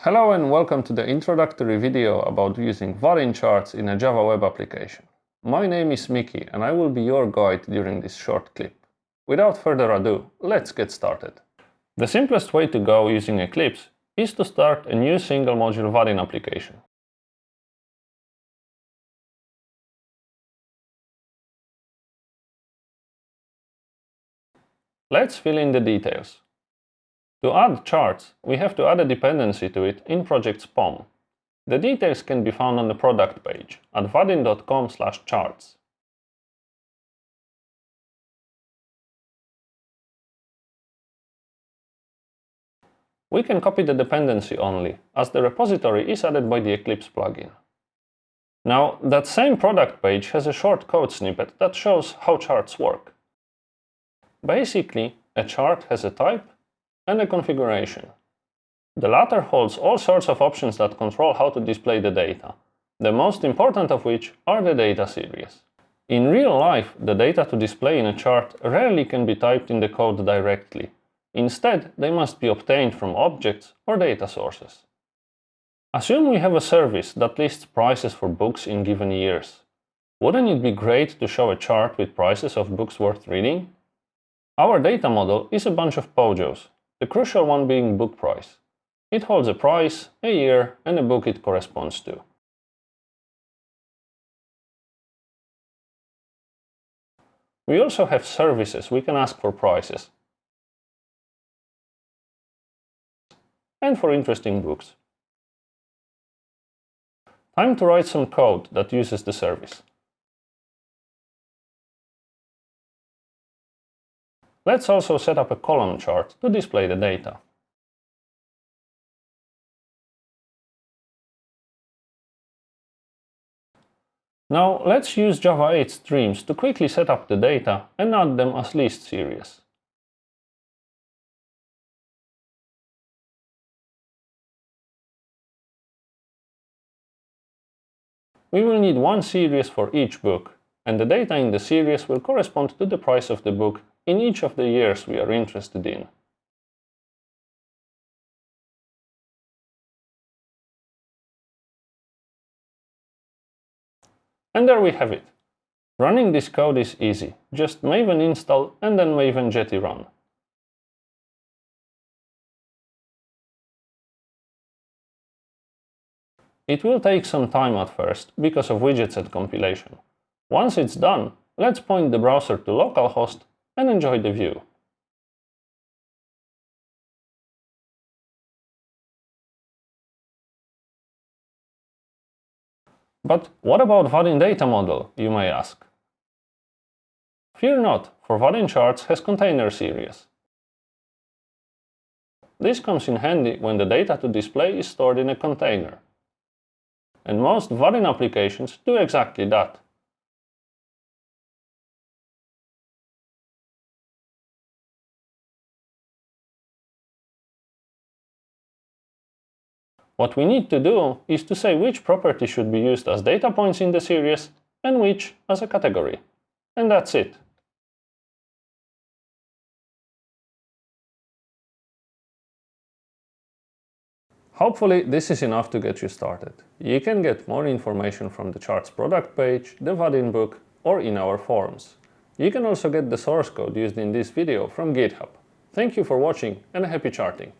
Hello and welcome to the introductory video about using Vaadin charts in a Java web application. My name is Miki and I will be your guide during this short clip. Without further ado, let's get started. The simplest way to go using Eclipse is to start a new single module Vaadin application. Let's fill in the details. To add charts, we have to add a dependency to it in project POM. The details can be found on the product page at vaadin.com charts. We can copy the dependency only, as the repository is added by the Eclipse plugin. Now, that same product page has a short code snippet that shows how charts work. Basically, a chart has a type and a configuration. The latter holds all sorts of options that control how to display the data, the most important of which are the data series. In real life, the data to display in a chart rarely can be typed in the code directly. Instead, they must be obtained from objects or data sources. Assume we have a service that lists prices for books in given years. Wouldn't it be great to show a chart with prices of books worth reading? Our data model is a bunch of POJOs, the crucial one being book price. It holds a price, a year and a book it corresponds to. We also have services we can ask for prices. And for interesting books. Time to write some code that uses the service. Let's also set up a column chart to display the data. Now let's use Java 8 streams to quickly set up the data and add them as list series. We will need one series for each book, and the data in the series will correspond to the price of the book in each of the years we are interested in. And there we have it. Running this code is easy. Just maven install and then maven jetty run. It will take some time at first because of widgetset compilation. Once it's done, let's point the browser to localhost and enjoy the view. But what about Vaadin data model, you may ask? Fear not, for Vaadin charts has container series. This comes in handy when the data to display is stored in a container. And most Vaadin applications do exactly that. What we need to do is to say which property should be used as data points in the series and which as a category. And that's it. Hopefully this is enough to get you started. You can get more information from the charts product page, the Vaadin book or in our forums. You can also get the source code used in this video from GitHub. Thank you for watching and happy charting!